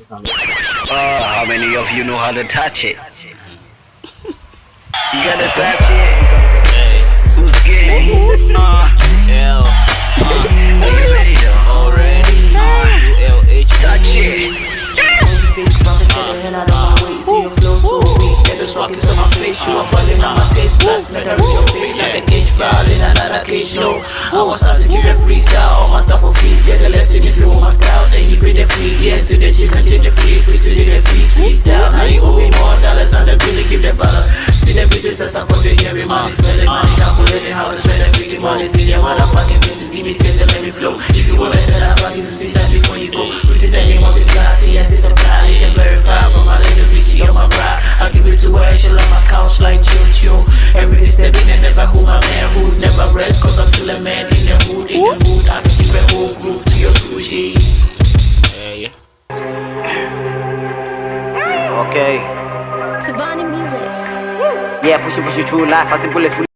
Uh, how many of you know how to touch it? You gotta touch it. Who's getting? Uh, L are you ready already U L H Touch it. Fake rappers get the hell out of my way. See your flow so weak. Niggas rocking to my face. You up all in on my taste. Blast make her reach your face like a cage foul in another cage. No, I was out to give you freestyle. All my stuff for fees. Get the To the chicken, take the free. Free to the free. Freestyle. Now you owe me more dollars on the bill. Keep the dollar. See the bitches I put it here. Money spending money. Calculating how to spend. Free the money. See the motherfucking faces. Give me space and let me flow. If you wanna sell out, fucking 50 times before you go. 50 cents, you multiply. Yes, it's a plan. You can verify from my little bitch. You're my bride. I give it to her. She love my couch like chill chill. Every day stepping and never who my man hood. Never rest cause I'm still a man Okay. Tabani music. Yeah, push it, push it through life. I see bullets.